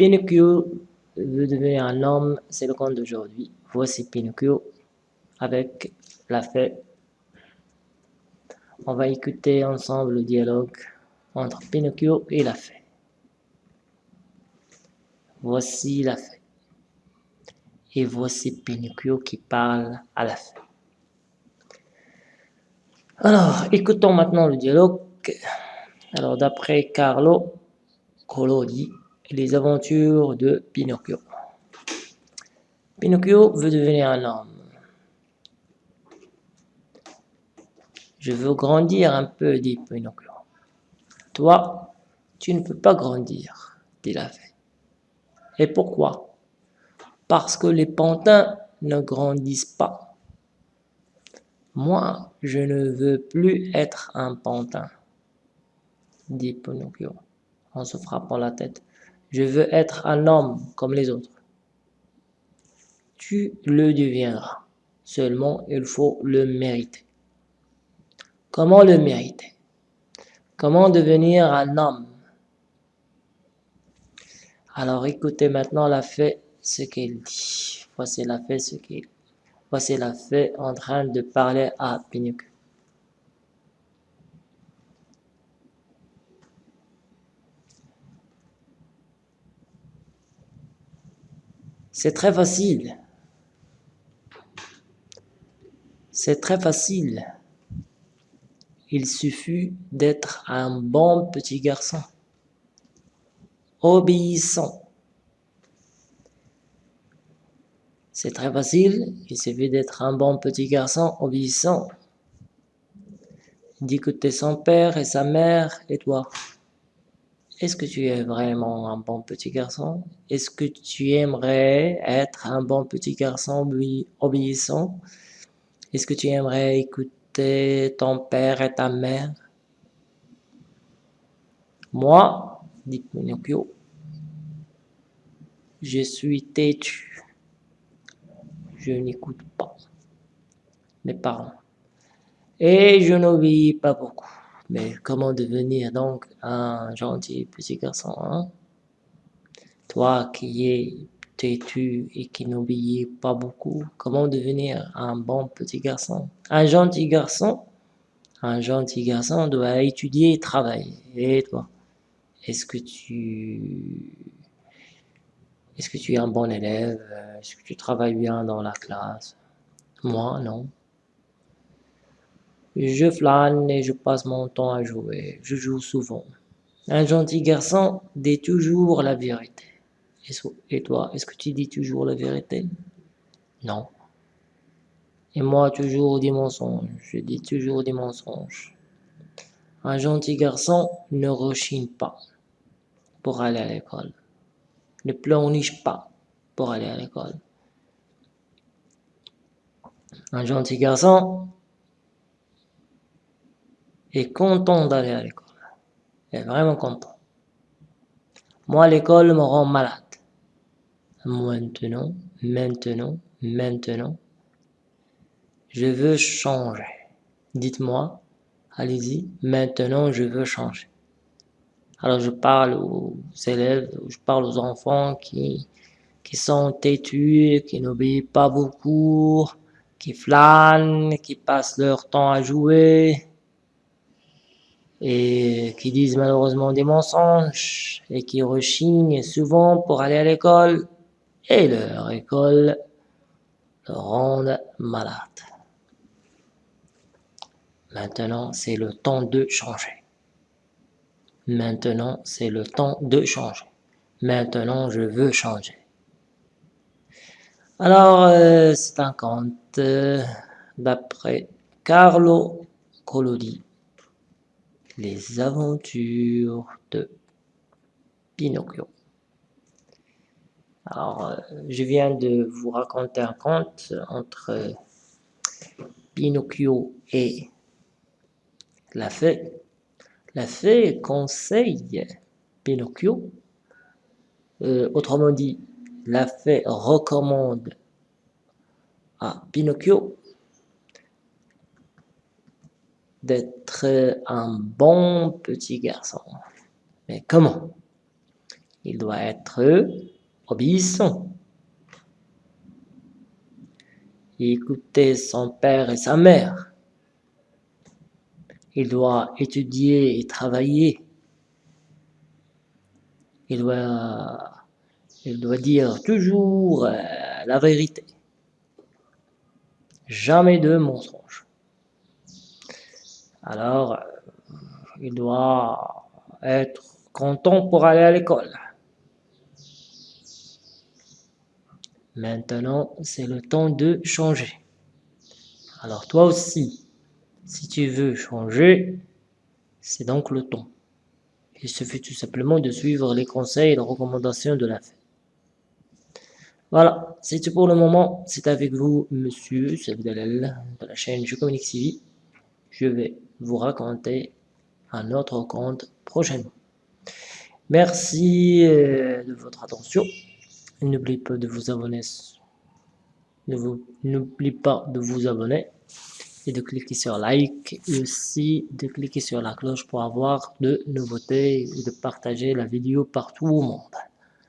Pinocchio veut devenir un homme, c'est le conte d'aujourd'hui. Voici Pinocchio avec la fée. On va écouter ensemble le dialogue entre Pinocchio et la fée. Voici la fée. Et voici Pinocchio qui parle à la fée. Alors, écoutons maintenant le dialogue. Alors, d'après Carlo Collodi, les aventures de Pinocchio. Pinocchio veut devenir un homme. Je veux grandir un peu, dit Pinocchio. Toi, tu ne peux pas grandir, dit la fée. Et pourquoi? Parce que les pantins ne grandissent pas. Moi, je ne veux plus être un pantin, dit Pinocchio en se frappant la tête. Je veux être un homme comme les autres. Tu le deviendras. Seulement, il faut le mériter. Comment le mériter? Comment devenir un homme? Alors écoutez maintenant la fée ce qu'elle dit. Voici la fée ce qu'elle Voici la fée en train de parler à Pinocchio. C'est très facile. C'est très facile. Il suffit d'être un bon petit garçon, obéissant. C'est très facile, il suffit d'être un bon petit garçon obéissant, d'écouter son père et sa mère et toi. Est-ce que tu es vraiment un bon petit garçon? Est-ce que tu aimerais être un bon petit garçon obéissant? Est-ce que tu aimerais écouter ton père et ta mère? Moi, dit Pinocchio, je suis têtu. Je n'écoute pas mes parents. Et je n'obéis pas beaucoup. Mais comment devenir donc un gentil petit garçon hein? Toi qui es têtu et qui n'obéis pas beaucoup, comment devenir un bon petit garçon? Un gentil garçon? Un gentil garçon doit étudier et travailler. Et toi? Est-ce que tu... Est-ce que tu es un bon élève? Est-ce que tu travailles bien dans la classe? Moi, non. Je flâne et je passe mon temps à jouer. Je joue souvent. Un gentil garçon dit toujours la vérité. Et toi, est-ce que tu dis toujours la vérité? Non. Et moi, toujours des mensonges. Je dis toujours des mensonges. Un gentil garçon ne rechigne pas pour aller à l'école. Ne pleurniche pas pour aller à l'école. Un gentil garçon est content d'aller à l'école. est vraiment content. Moi, l'école me rend malade. Maintenant, maintenant, maintenant, je veux changer. Dites-moi, allez-y, maintenant je veux changer. Alors je parle aux élèves, je parle aux enfants qui, qui sont têtus, qui n'obéissent pas beaucoup, qui flânent, qui passent leur temps à jouer, et qui disent malheureusement des mensonges et qui rechignent souvent pour aller à l'école et leur école le rendent malade. Maintenant, c'est le temps de changer. Maintenant, c'est le temps de changer. Maintenant, je veux changer. Alors, euh, c'est un conte euh, d'après Carlo Collodi les aventures de Pinocchio. Alors, euh, je viens de vous raconter un conte entre Pinocchio et la fée. La fée conseille Pinocchio, euh, autrement dit, la fée recommande à Pinocchio d'être un bon petit garçon. Mais comment? Il doit être obéissant. Écouter son père et sa mère. Il doit étudier et travailler. Il doit, il doit dire toujours euh, la vérité. Jamais de mensonge. Alors, euh, il doit être content pour aller à l'école. Maintenant, c'est le temps de changer. Alors toi aussi, si tu veux changer, c'est donc le temps. Il suffit tout simplement de suivre les conseils et les recommandations de la fée. Voilà, c'est tout pour le moment. C'est avec vous, monsieur Sabdalal, de la chaîne Je Communique TV. Je vais vous raconter un autre conte prochainement. Merci euh, de votre attention. N'oubliez pas de vous abonner. N'oubliez pas de vous abonner et de cliquer sur like et aussi de cliquer sur la cloche pour avoir de nouveautés et de partager la vidéo partout au monde.